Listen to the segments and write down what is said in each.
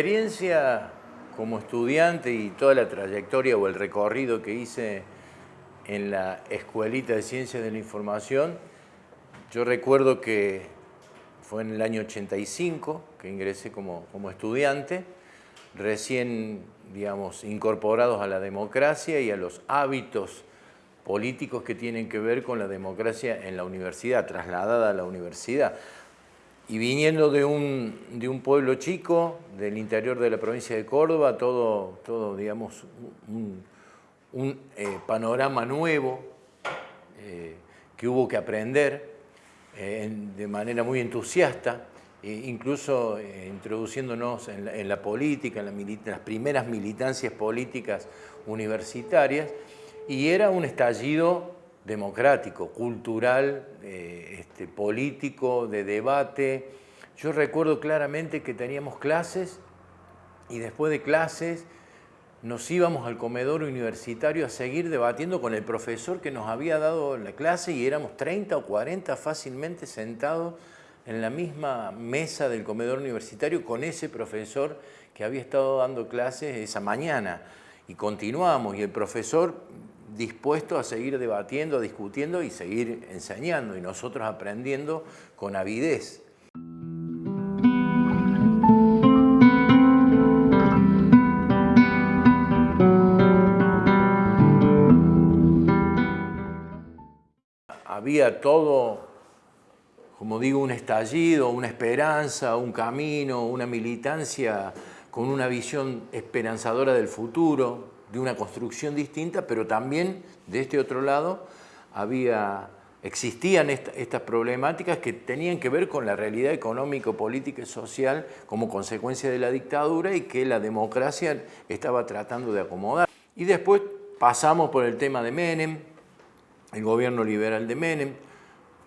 experiencia como estudiante y toda la trayectoria o el recorrido que hice en la Escuelita de Ciencias de la Información, yo recuerdo que fue en el año 85 que ingresé como, como estudiante, recién, digamos, incorporados a la democracia y a los hábitos políticos que tienen que ver con la democracia en la universidad, trasladada a la universidad. Y viniendo de un, de un pueblo chico, del interior de la provincia de Córdoba, todo, todo digamos, un, eh, panorama nuevo eh, que hubo que aprender eh, de manera muy entusiasta, incluso introduciéndonos en la, política, en, las primeras militancias políticas universitarias, y era un estallido democrático, cultural, este, político, de debate. Yo recuerdo claramente que teníamos clases y después de clases nos íbamos al comedor universitario a seguir debatiendo con el profesor que nos había dado la clase y éramos 30 o 40 fácilmente sentados en la misma mesa del comedor universitario con ese profesor que había estado dando clases esa mañana. Y continuamos y el profesor dispuesto a seguir debatiendo, discutiendo y seguir enseñando y nosotros aprendiendo con avidez. había todo, como digo, un estallido, una esperanza, un camino, una militancia con una visión esperanzadora del futuro, de una construcción distinta, pero también de este otro lado había, existían estas problemáticas que tenían que ver con la realidad económico, política y social como consecuencia de la dictadura y que la democracia estaba tratando de acomodar. Y después pasamos por el tema de Menem, el gobierno liberal de Menem,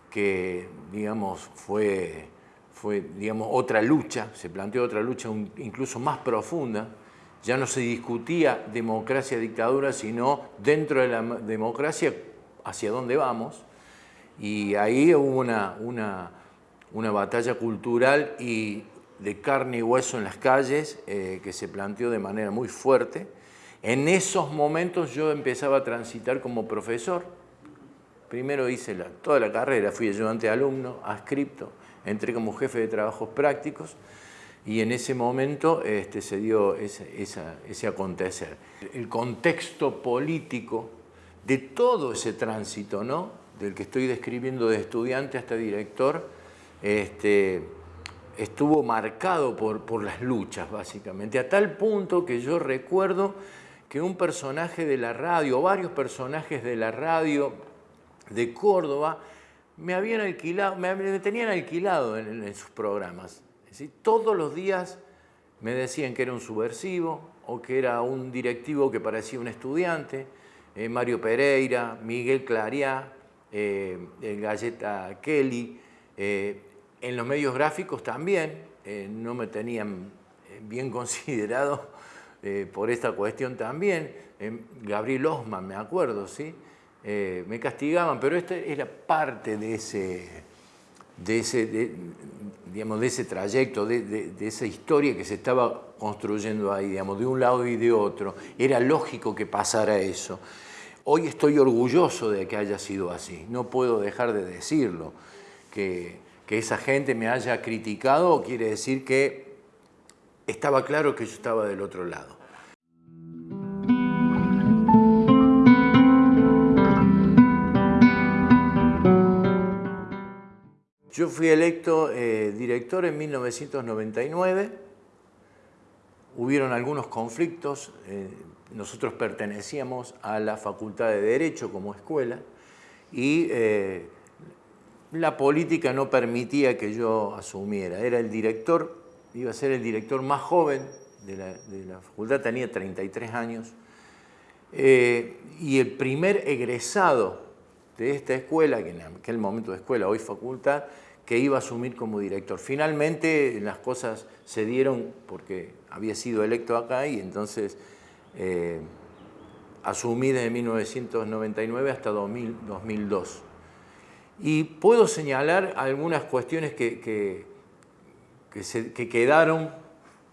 que digamos, fue, fue digamos, otra lucha, se planteó otra lucha incluso más profunda, ya no se discutía democracia-dictadura, sino dentro de la democracia hacia dónde vamos, y ahí hubo una, una, batalla cultural y de carne y hueso en las calles eh, que se planteó de manera muy fuerte. En esos momentos yo empezaba a transitar como profesor, Primero hice toda la carrera, fui ayudante de alumno, adscripto, entré como jefe de trabajos prácticos y en ese momento este, se dio ese, acontecer. El contexto político de todo ese tránsito, ¿no? del que estoy describiendo de estudiante hasta director, este, estuvo marcado por, las luchas, básicamente, a tal punto que yo recuerdo que un personaje de la radio, varios personajes de la radio, de Córdoba me habían alquilado, me, tenían alquilado en, sus programas. Todos los días me decían que era un subversivo o que era un directivo que parecía un estudiante, eh, Mario Pereira, Miguel Clariá, eh, el Galleta Kelly, eh, en los medios gráficos también, no me tenían bien considerado por esta cuestión también, Gabriel Osman, me acuerdo, ¿sí? Eh, me castigaban, pero esta era parte de ese, de ese, digamos, de ese trayecto, de, esa historia que se estaba construyendo ahí, digamos, de un lado y de otro. Era lógico que pasara eso. Hoy estoy orgulloso de que haya sido así, no puedo dejar de decirlo. Que, que esa gente me haya criticado quiere decir que estaba claro que yo estaba del otro lado. Yo fui electo eh, director en 1999, hubieron algunos conflictos, eh, nosotros pertenecíamos a la Facultad de Derecho como escuela y eh, la política no permitía que yo asumiera. Era el director, iba a ser el director más joven de la, de la facultad, tenía 33 años, y el primer egresado de esta escuela, que en aquel momento de escuela, hoy facultad, que iba a asumir como director. Finalmente las cosas se dieron porque había sido electo acá y entonces eh, asumí desde 1999 hasta 2002. Y puedo señalar algunas cuestiones que, que, que, quedaron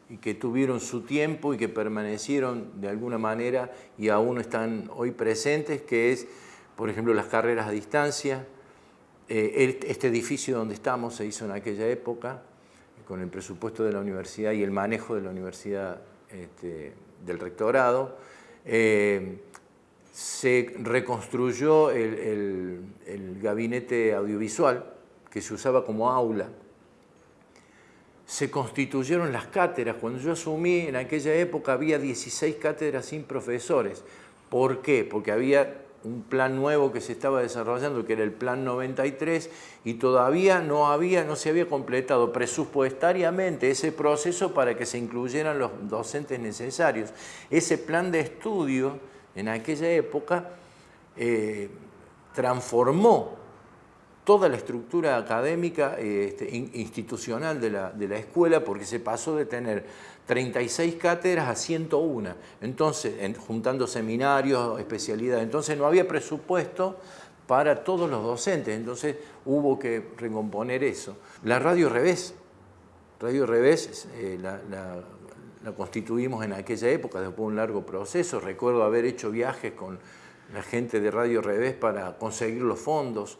y que tuvieron su tiempo y que permanecieron de alguna manera y aún están hoy presentes, que es, por ejemplo, las carreras a distancia. Eh, este edificio donde estamos se hizo en aquella época, con el presupuesto de la universidad y el manejo de la universidad este, del rectorado. Eh, se reconstruyó el gabinete audiovisual que se usaba como aula se constituyeron las cátedras. Cuando yo asumí, en aquella época había 16 cátedras sin profesores. ¿Por qué? Porque había un plan nuevo que se estaba desarrollando, que era el Plan 93, y todavía no, había, no se había completado presupuestariamente ese proceso para que se incluyeran los docentes necesarios. Ese plan de estudio, en aquella época, eh, transformó toda la estructura académica este, institucional de la, escuela porque se pasó de tener 36 cátedras a 101, entonces juntando seminarios, especialidades, entonces no había presupuesto para todos los docentes, entonces hubo que recomponer eso. La Radio Revés, Radio Revés eh, la constituimos en aquella época, después de un largo proceso, recuerdo haber hecho viajes con la gente de Radio Revés para conseguir los fondos,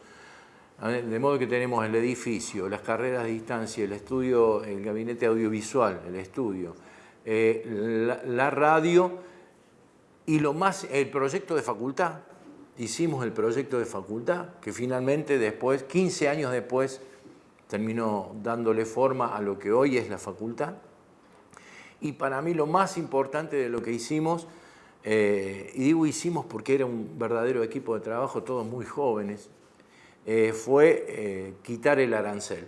de modo que tenemos el edificio, las carreras de distancia, el estudio, el gabinete audiovisual, el estudio, eh, la, radio y lo más, el proyecto de facultad. Hicimos el proyecto de facultad que finalmente después, 15 años después, terminó dándole forma a lo que hoy es la facultad. Y para mí lo más importante de lo que hicimos, eh, y digo hicimos porque era un verdadero equipo de trabajo, todos muy jóvenes, eh, fue eh, quitar el arancel.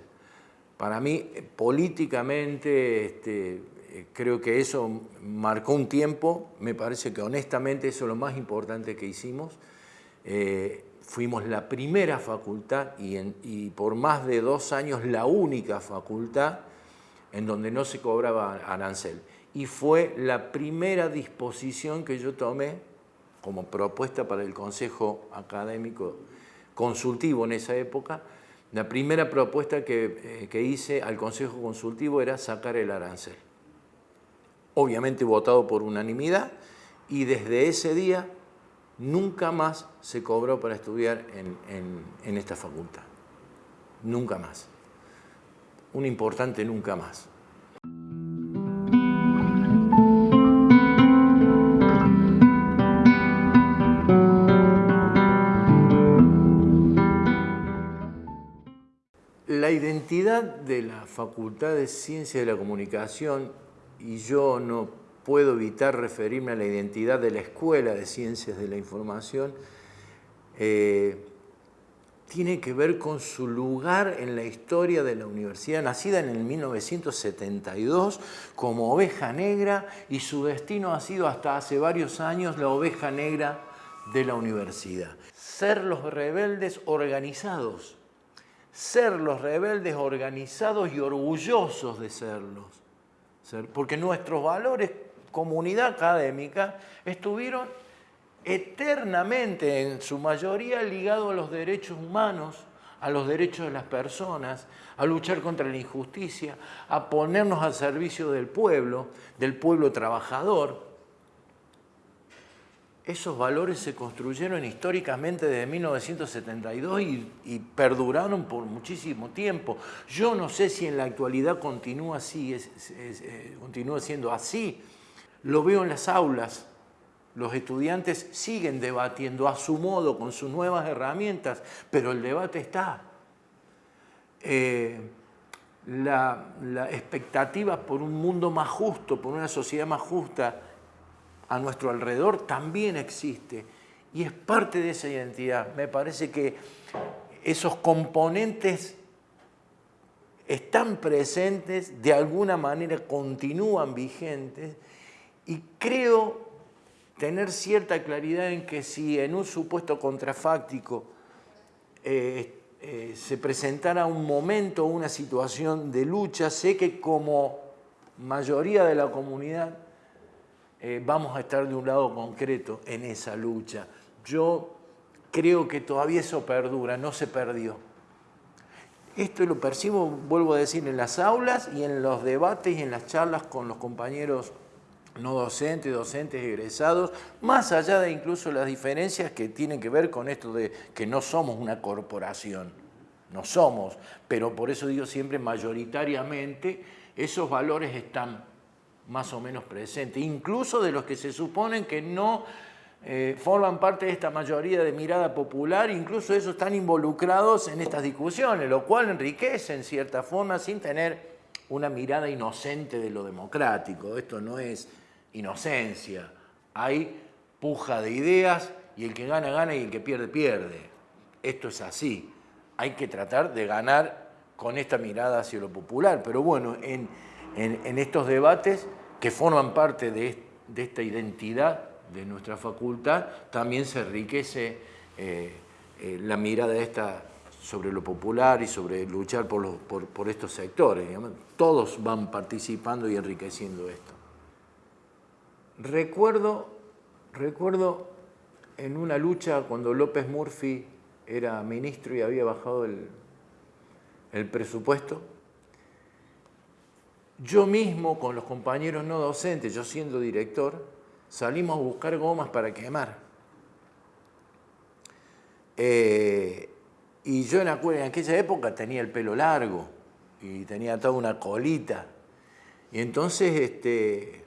Para mí, políticamente, este, eh, creo que eso marcó un tiempo, me parece que honestamente eso es lo más importante que hicimos. fuimos la primera facultad y, y, por más de dos años la única facultad en donde no se cobraba arancel. Y fue la primera disposición que yo tomé como propuesta para el Consejo Académico consultivo en esa época, la primera propuesta que, eh, hice al Consejo Consultivo era sacar el arancel. Obviamente votado por unanimidad y desde ese día nunca más se cobró para estudiar en esta facultad. Nunca más. Un importante nunca más. Identidad de la Facultad de Ciencias de la Comunicación, y yo no puedo evitar referirme a la identidad de la Escuela de Ciencias de la Información, eh, tiene que ver con su lugar en la historia de la universidad, nacida en el 1972 como oveja negra y su destino ha sido hasta hace varios años la oveja negra de la universidad. Ser los rebeldes organizados ser los rebeldes organizados y orgullosos de serlos. Porque nuestros valores, comunidad académica, estuvieron eternamente, en su mayoría, ligados a los derechos humanos, a los derechos de las personas, a luchar contra la injusticia, a ponernos al servicio del pueblo, del pueblo trabajador, esos valores se construyeron históricamente desde 1972 y, perduraron por muchísimo tiempo. Yo no sé si en la actualidad continúa, así, eh, continúa siendo así. Lo veo en las aulas. Los estudiantes siguen debatiendo a su modo, con sus nuevas herramientas, pero el debate está. Eh, la, la expectativa por un mundo más justo, por una sociedad más justa, a nuestro alrededor también existe y es parte de esa identidad. Me parece que esos componentes están presentes, de alguna manera continúan vigentes y creo tener cierta claridad en que si en un supuesto contrafáctico eh, eh, se presentara un momento, una situación de lucha, sé que como mayoría de la comunidad eh, vamos a estar de un lado concreto en esa lucha. Yo creo que todavía eso perdura, no se perdió. Esto lo percibo, vuelvo a decir, en las aulas y en los debates y en las charlas con los compañeros no docentes, docentes egresados, más allá de incluso las diferencias que tienen que ver con esto de que no somos una corporación, no somos, pero por eso digo siempre mayoritariamente esos valores están más o menos presentes, incluso de los que se suponen que no eh, forman parte de esta mayoría de mirada popular, incluso esos están involucrados en estas discusiones, lo cual enriquece en cierta forma sin tener una mirada inocente de lo democrático. Esto no es inocencia, hay puja de ideas y el que gana, gana y el que pierde, pierde. Esto es así. Hay que tratar de ganar con esta mirada hacia lo popular. Pero bueno, en, estos debates que forman parte de, esta identidad de nuestra facultad, también se enriquece eh, eh, la mirada esta sobre lo popular y sobre luchar por, por estos sectores. Todos van participando y enriqueciendo esto. Recuerdo, recuerdo en una lucha cuando López Murphy era ministro y había bajado el, el presupuesto, yo mismo con los compañeros no docentes, yo siendo director, salimos a buscar gomas para quemar. Eh, y yo en, aquella época tenía el pelo largo y tenía toda una colita. Y entonces este,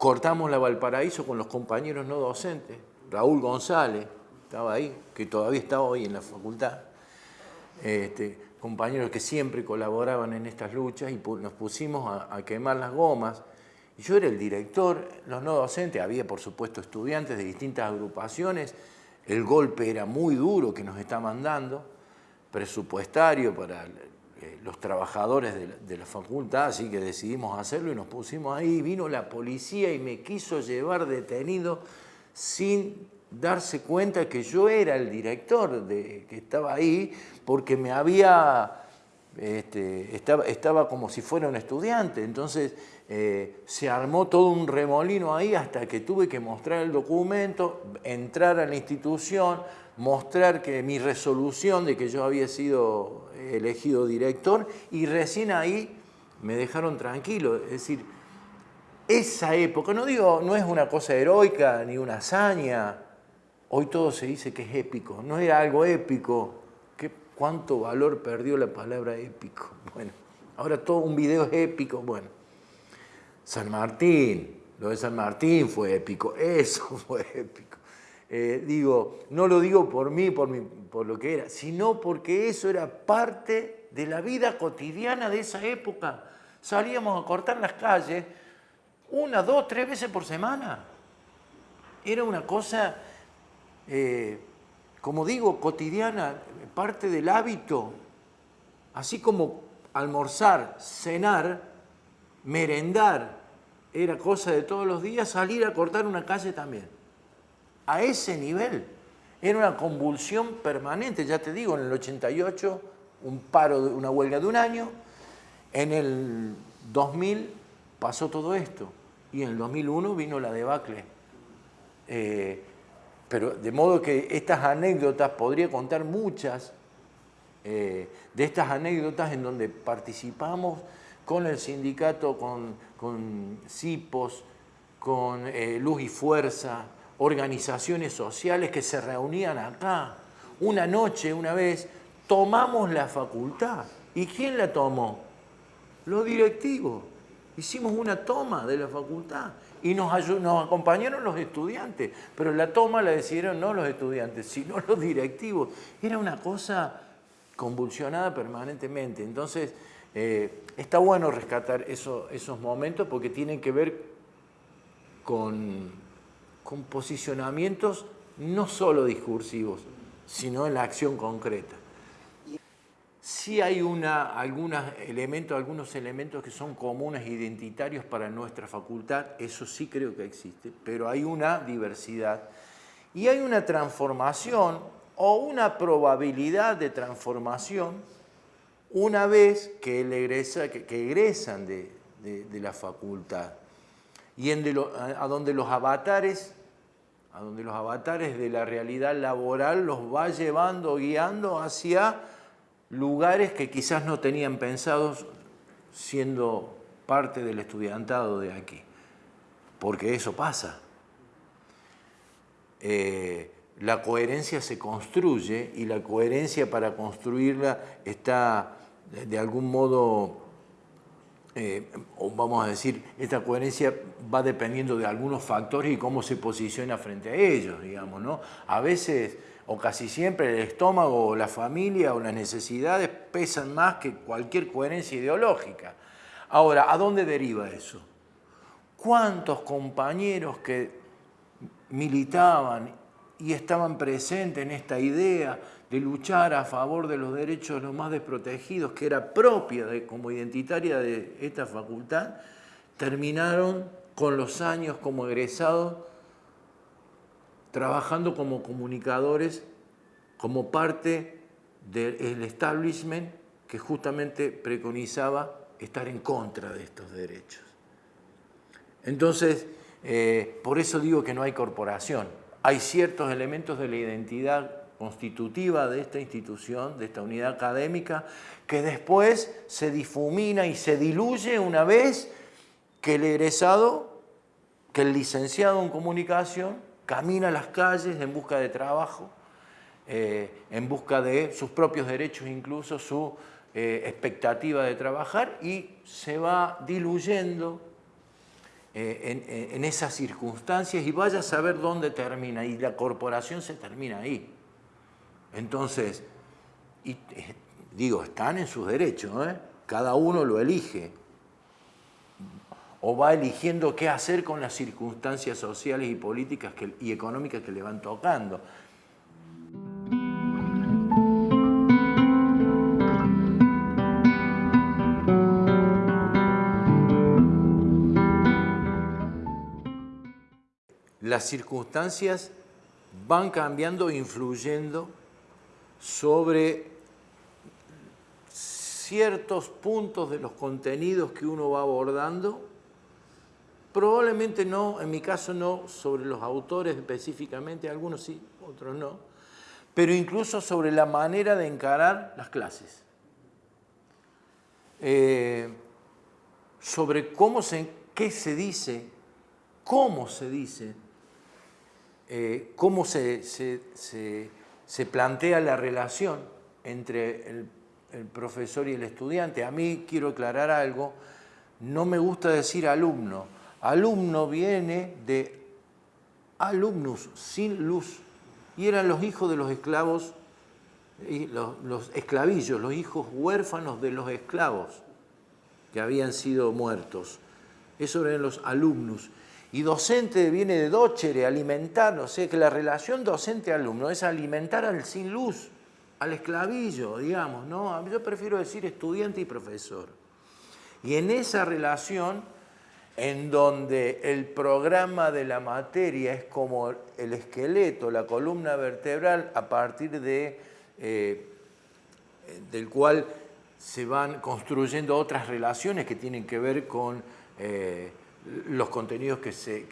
Cortamos la Valparaíso con los compañeros no docentes. Raúl González estaba ahí, que todavía está hoy en la facultad. Este, compañeros que siempre colaboraban en estas luchas y nos pusimos a, quemar las gomas. Y yo era el director, los no docentes, había por supuesto estudiantes de distintas agrupaciones, el golpe era muy duro que nos está mandando, presupuestario para eh, los trabajadores de la, facultad, así que decidimos hacerlo y nos pusimos ahí. Vino la policía y me quiso llevar detenido sin darse cuenta que yo era el director de, que estaba ahí, porque me había, este, estaba, estaba, como si fuera un estudiante. Entonces eh, se armó todo un remolino ahí hasta que tuve que mostrar el documento, entrar a la institución, mostrar que mi resolución de que yo había sido elegido director y recién ahí me dejaron tranquilo. Es decir, esa época, no digo, no es una cosa heroica ni una hazaña, hoy todo se dice que es épico, no era algo épico, ¿Qué, ¿cuánto valor perdió la palabra épico? Bueno, ahora todo un video es épico, bueno. San Martín, lo de San Martín fue épico, eso fue épico. Eh, digo, no lo digo por mí, por, por lo que era, sino porque eso era parte de la vida cotidiana de esa época. Salíamos a cortar las calles una, dos, tres veces por semana. Era una cosa, eh, como digo, cotidiana, parte del hábito. Así como almorzar, cenar, merendar, era cosa de todos los días, salir a cortar una calle también a ese nivel. Era una convulsión permanente, ya te digo, en el 88 un paro, una huelga de un año, en el 2000 pasó todo esto y en el 2001 vino la debacle. Eh, pero de modo que estas anécdotas, podría contar muchas eh, de estas anécdotas en donde participamos con el sindicato, con, con CIPOS, con eh, Luz y Fuerza, organizaciones sociales que se reunían acá. Una noche, una vez, tomamos la facultad. ¿Y quién la tomó? Los directivos. Hicimos una toma de la facultad y nos, acompañaron los estudiantes, pero la toma la decidieron no los estudiantes, sino los directivos. Era una cosa convulsionada permanentemente. Entonces, eh, está bueno rescatar esos momentos porque tienen que ver con con posicionamientos no solo discursivos, sino en la acción concreta. Sí hay una, algunos, elementos, algunos elementos que son comunes identitarios para nuestra facultad, eso sí creo que existe, pero hay una diversidad. Y hay una transformación o una probabilidad de transformación una vez que, egresan de, la facultad. Y en a donde los avatares a donde los avatares de la realidad laboral los va llevando, guiando hacia lugares que quizás no tenían pensados siendo parte del estudiantado de aquí, porque eso pasa. Eh, la coherencia se construye y la coherencia para construirla está de algún modo, eh, vamos a decir, esta coherencia va dependiendo de algunos factores y cómo se posiciona frente a ellos, digamos, ¿no? A veces, o casi siempre, el estómago, la familia o las necesidades pesan más que cualquier coherencia ideológica. Ahora, ¿a dónde deriva eso? ¿Cuántos compañeros que militaban y estaban presentes en esta idea de luchar a favor de los derechos de los más desprotegidos, que era propia de, como identitaria de esta facultad, terminaron con los años como egresados trabajando como comunicadores, como parte del establishment que justamente preconizaba estar en contra de estos derechos. Entonces, eh, por eso digo que no hay corporación. Hay ciertos elementos de la identidad constitutiva de esta institución, de esta unidad académica, que después se difumina y se diluye una vez que el egresado, que el licenciado en comunicación, camina las calles en busca de trabajo, eh, en busca de sus propios derechos, incluso su eh, expectativa de trabajar, y se va diluyendo eh, en, esas circunstancias y vaya a saber dónde termina, y la corporación se termina ahí. Entonces, digo, están en sus derechos, cada uno lo elige, o va eligiendo qué hacer con las circunstancias sociales y políticas y económicas que le van tocando. las circunstancias van cambiando influyendo sobre ciertos puntos de los contenidos que uno va abordando, probablemente no, en mi caso no, sobre los autores específicamente, algunos sí, otros no, pero incluso sobre la manera de encarar las clases. Eh, sobre cómo se, qué se dice, cómo se dice, eh, cómo se, plantea la relación entre el, profesor y el estudiante. A mí quiero aclarar algo, no me gusta decir alumno. Alumno viene de alumnus, sin luz, y eran los hijos de los esclavos, los, los esclavillos, los hijos huérfanos de los esclavos que habían sido muertos. Eso eran los alumnus. Y docente viene de docere, alimentar, o sea que la relación docente-alumno es alimentar al sin luz, al esclavillo, digamos, ¿no? Yo prefiero decir estudiante y profesor. Y en esa relación, en donde el programa de la materia es como el esqueleto, la columna vertebral, a partir de, eh, del cual se van construyendo otras relaciones que tienen que ver con eh, los contenidos que se,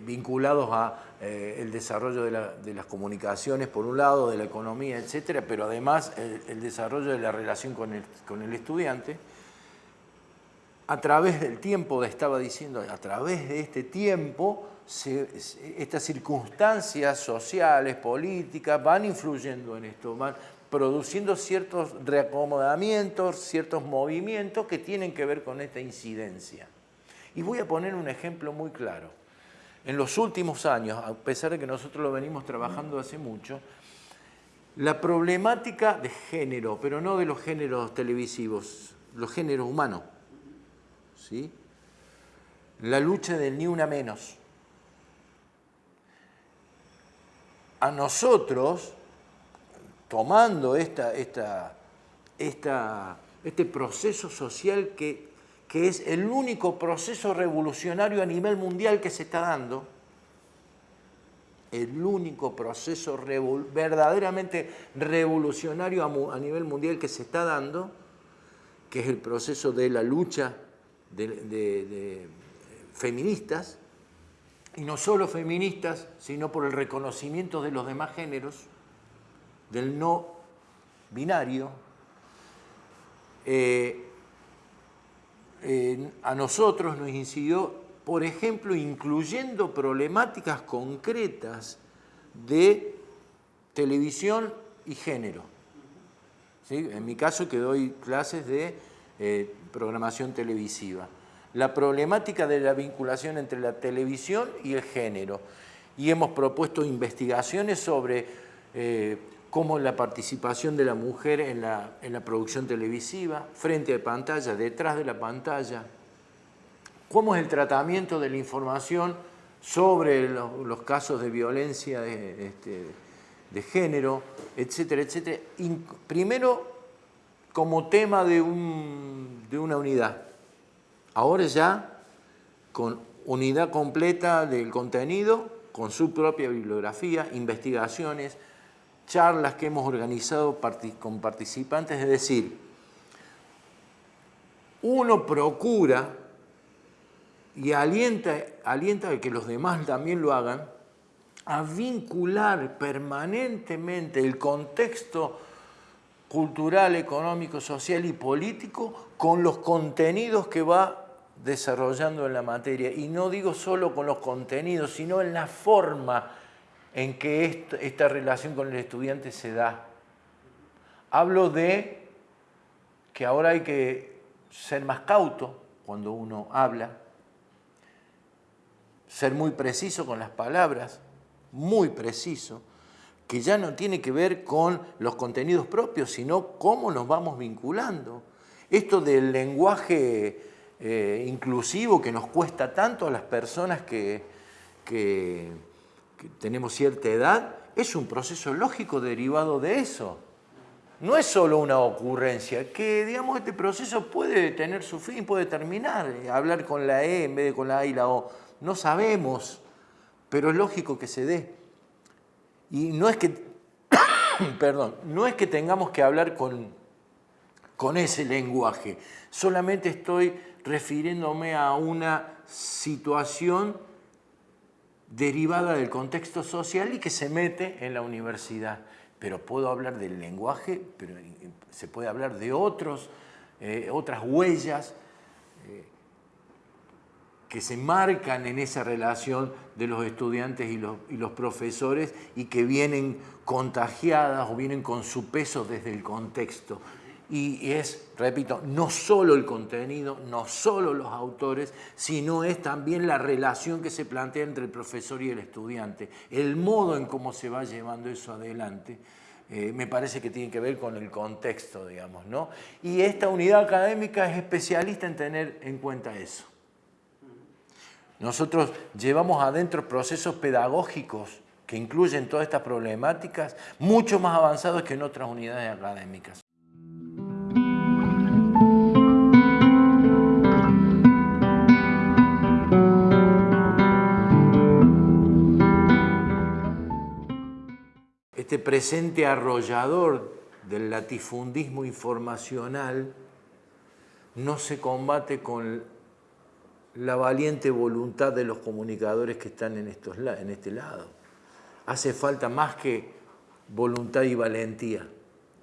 vinculados a eh, el desarrollo de, las comunicaciones, por un lado, de la economía, etcétera, pero además el, desarrollo de la relación con el, estudiante, a través del tiempo, estaba diciendo, a través de este tiempo, estas circunstancias sociales, políticas, van influyendo en esto, van produciendo ciertos reacomodamientos, ciertos movimientos que tienen que ver con esta incidencia. Y voy a poner un ejemplo muy claro. En los últimos años, a pesar de que nosotros lo venimos trabajando hace mucho, la problemática de género, pero no de los géneros televisivos, los géneros humanos, ¿sí? la lucha del ni una menos. A nosotros, tomando esta, esta, esta, este proceso social que que es el único proceso revolucionario a nivel mundial que se está dando, el único proceso verdaderamente revolucionario a, nivel mundial que se está dando, que es el proceso de la lucha de, feministas, y no solo feministas, sino por el reconocimiento de los demás géneros, del no binario, eh, a nosotros nos incidió, por ejemplo, incluyendo problemáticas concretas de televisión y género. En mi caso que doy clases de eh, programación televisiva. La problemática de la vinculación entre la televisión y el género. Y hemos propuesto investigaciones sobre eh, cómo la participación de la mujer en la, producción televisiva, frente a pantalla, detrás de la pantalla, cómo es el tratamiento de la información sobre los, casos de violencia de, este, de género, etcétera, etcétera. primero como tema de, de una unidad. Ahora ya con unidad completa del contenido, con su propia bibliografía, investigaciones, charlas que hemos organizado con participantes, es decir, uno procura y alienta, alienta a que los demás también lo hagan, a vincular permanentemente el contexto cultural, económico, social y político con los contenidos que va desarrollando en la materia. Y no digo solo con los contenidos, sino en la forma en que esta relación con el estudiante se da. Hablo de que ahora hay que ser más cauto cuando uno habla, ser muy preciso con las palabras, muy preciso, que ya no tiene que ver con los contenidos propios, sino cómo nos vamos vinculando. Esto del lenguaje eh, inclusivo que nos cuesta tanto a las personas que, que tenemos cierta edad, es un proceso lógico derivado de eso. No es solo una ocurrencia, que digamos este proceso puede tener su fin, puede terminar, hablar con la E en vez de con la A y la O. No sabemos, pero es lógico que se dé. Y no es que, perdón, no es que tengamos que hablar con, con ese lenguaje, solamente estoy refiriéndome a una situación derivada del contexto social y que se mete en la universidad. Pero puedo hablar del lenguaje, pero se puede hablar de otros, eh, otras huellas, eh, que se marcan en esa relación de los estudiantes y los, profesores y que vienen contagiadas o vienen con su peso desde el contexto. Y es, repito, no solo el contenido, no solo los autores, sino es también la relación que se plantea entre el profesor y el estudiante, el modo en cómo se va llevando eso adelante. Eh, me parece que tiene que ver con el contexto, digamos, ¿no? Y esta unidad académica es especialista en tener en cuenta eso. Nosotros llevamos adentro procesos pedagógicos que incluyen todas estas problemáticas mucho más avanzados que en otras unidades académicas. Este presente arrollador del latifundismo informacional no se combate con la valiente voluntad de los comunicadores que están en, estos, en este lado. Hace falta más que voluntad y valentía,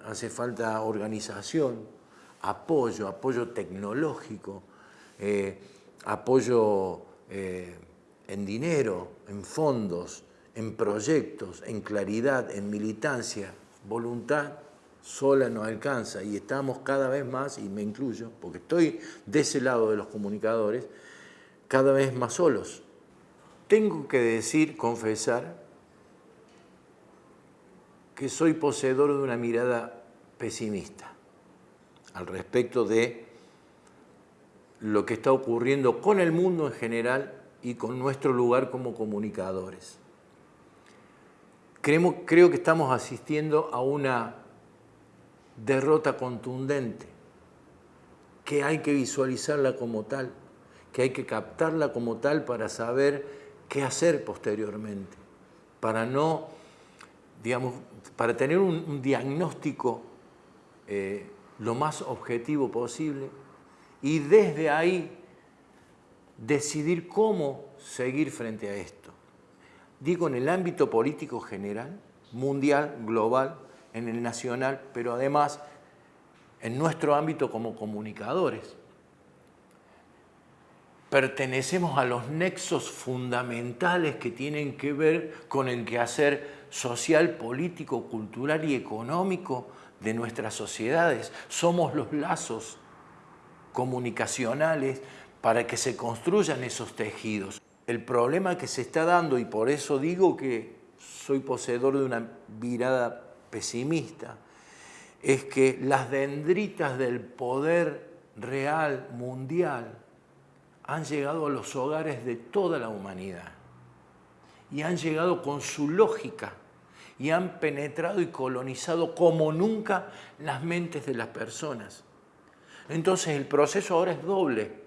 hace falta organización, apoyo, apoyo tecnológico, eh, apoyo eh, en dinero, en fondos, en proyectos, en claridad, en militancia, voluntad sola no alcanza y estamos cada vez más, y me incluyo, porque estoy de ese lado de los comunicadores, cada vez más solos. Tengo que decir, confesar, que soy poseedor de una mirada pesimista al respecto de lo que está ocurriendo con el mundo en general y con nuestro lugar como comunicadores. Creo que estamos asistiendo a una derrota contundente, que hay que visualizarla como tal que hay que captarla como tal para saber qué hacer posteriormente, para no, digamos, para tener un, diagnóstico eh, lo más objetivo posible y desde ahí decidir cómo seguir frente a esto. Digo en el ámbito político general, mundial, global, en el nacional, pero además en nuestro ámbito como comunicadores. Pertenecemos a los nexos fundamentales que tienen que ver con el quehacer social, político, cultural y económico de nuestras sociedades. Somos los lazos comunicacionales para que se construyan esos tejidos. El problema que se está dando, y por eso digo que soy poseedor de una mirada pesimista, es que las dendritas del poder real mundial han llegado a los hogares de toda la humanidad y han llegado con su lógica y han penetrado y colonizado como nunca las mentes de las personas. Entonces el proceso ahora es doble.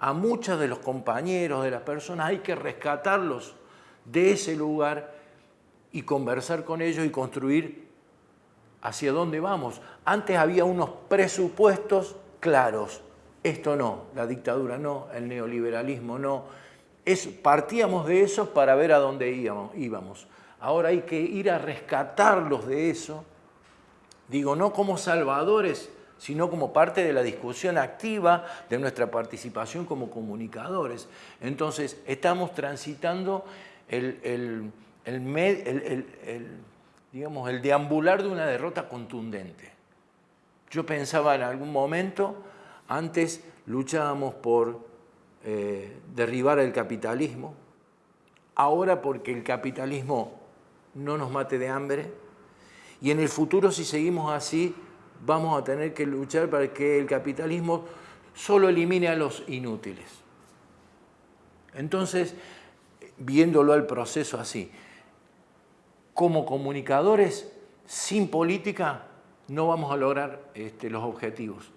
A muchos de los compañeros, de las personas, hay que rescatarlos de ese lugar y conversar con ellos y construir hacia dónde vamos. Antes había unos presupuestos claros. Esto no, la dictadura no, el neoliberalismo no. Es, partíamos de eso para ver a dónde íbamos. Ahora hay que ir a rescatarlos de eso. Digo, no como salvadores, sino como parte de la discusión activa de nuestra participación como comunicadores. Entonces, estamos transitando el, digamos, el deambular de una derrota contundente. Yo pensaba en algún momento, antes luchábamos por eh, derribar el capitalismo, ahora porque el capitalismo no nos mate de hambre, y en el futuro si seguimos así vamos a tener que luchar para que el capitalismo solo elimine a los inútiles. Entonces, viéndolo al proceso así, como comunicadores, sin política no vamos a lograr este, los objetivos.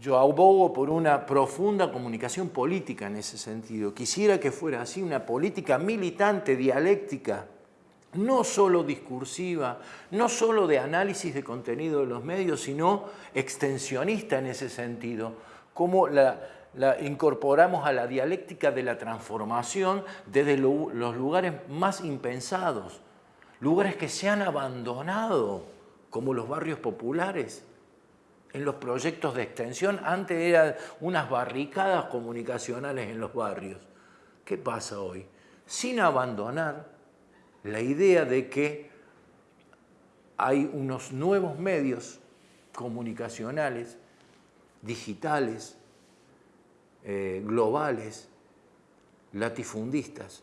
Yo abogo por una profunda comunicación política en ese sentido. Quisiera que fuera así, una política militante, dialéctica, no solo discursiva, no solo de análisis de contenido de los medios, sino extensionista en ese sentido, como la, incorporamos a la dialéctica de la transformación desde los lugares más impensados, lugares que se han abandonado, como los barrios populares, en los proyectos de extensión. Antes eran unas barricadas comunicacionales en los barrios. ¿Qué pasa hoy? Sin abandonar la idea de que hay unos nuevos medios comunicacionales, digitales, eh, globales, latifundistas,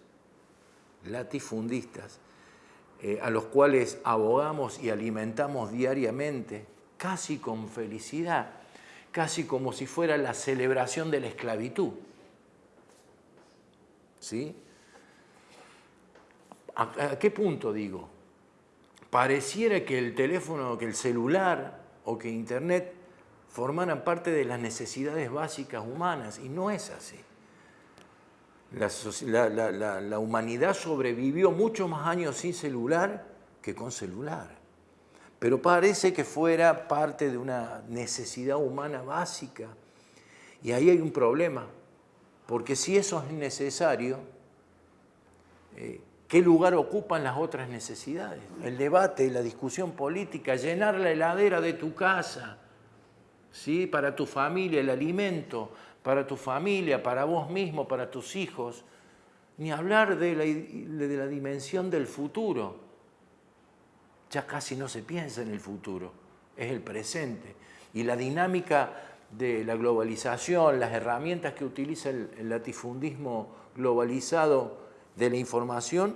latifundistas, eh, a los cuales abogamos y alimentamos diariamente, casi con felicidad, casi como si fuera la celebración de la esclavitud. ¿Sí? ¿A, qué punto digo? Pareciera que el teléfono, que el celular o que Internet formaran parte de las necesidades básicas humanas y no es así. La, la, humanidad sobrevivió muchos más años sin celular que con celular. Pero parece que fuera parte de una necesidad humana básica. Y ahí hay un problema, porque si eso es necesario, eh, ¿Qué lugar ocupan las otras necesidades? El debate, la discusión política, llenar la heladera de tu casa, ¿sí? para tu familia, el alimento, para tu familia, para vos mismo, para tus hijos. Ni hablar de la, de la dimensión del futuro. Ya casi no se piensa en el futuro, es el presente. Y la dinámica de la globalización, las herramientas que utiliza el, latifundismo globalizado, de la información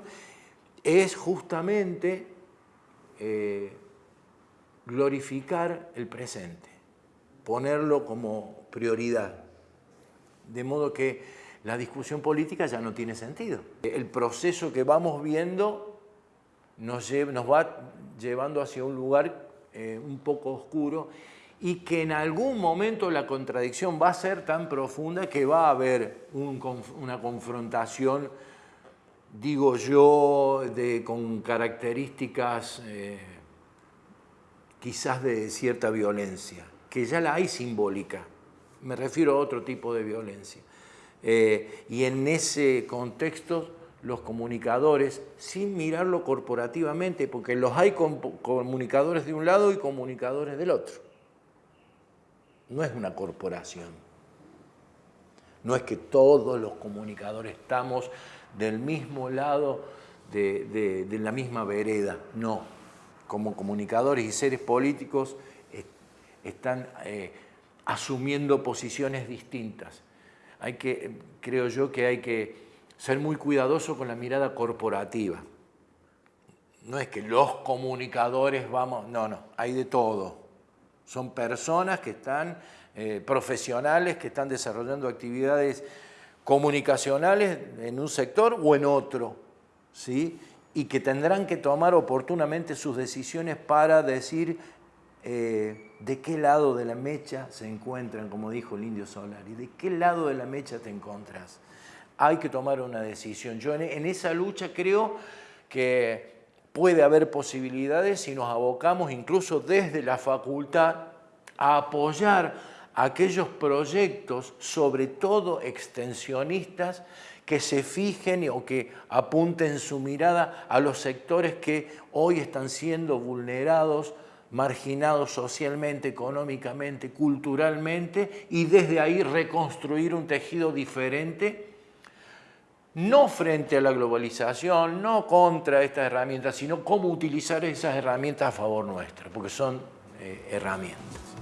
es justamente eh, glorificar el presente, ponerlo como prioridad. De modo que la discusión política ya no tiene sentido. El proceso que vamos viendo nos, nos va llevando hacia un lugar eh, un poco oscuro y que en algún momento la contradicción va a ser tan profunda que va a haber una confrontación digo yo, de, con características eh, quizás de cierta violencia, que ya la hay simbólica, me refiero a otro tipo de violencia. Eh, y en ese contexto los comunicadores, sin mirarlo corporativamente, porque los hay comunicadores de un lado y comunicadores del otro. no es una corporación. No es que todos los comunicadores estamos del mismo lado de, la misma vereda, no. Como comunicadores y seres políticos están eh, asumiendo posiciones distintas. Hay que, creo yo que hay que ser muy cuidadoso con la mirada corporativa. No es que los comunicadores vamos, no, no, hay de todo. Son personas que están, eh, profesionales que están desarrollando actividades comunicacionales en un sector o en otro, ¿sí? y que tendrán que tomar oportunamente sus decisiones para decir eh, de qué lado de la mecha se encuentran, como dijo el indio Solari, de qué lado de la mecha te encuentras. Hay que tomar una decisión. Yo en esa lucha creo que puede haber posibilidades si nos abocamos incluso desde la facultad a apoyar aquellos proyectos, sobre todo extensionistas, que se fijen o que apunten su mirada a los sectores que hoy están siendo vulnerados, marginados socialmente, económicamente, culturalmente, y desde ahí reconstruir un tejido diferente no frente a la globalización, no contra estas herramientas, sino cómo utilizar esas herramientas a favor nuestro, porque son eh, herramientas.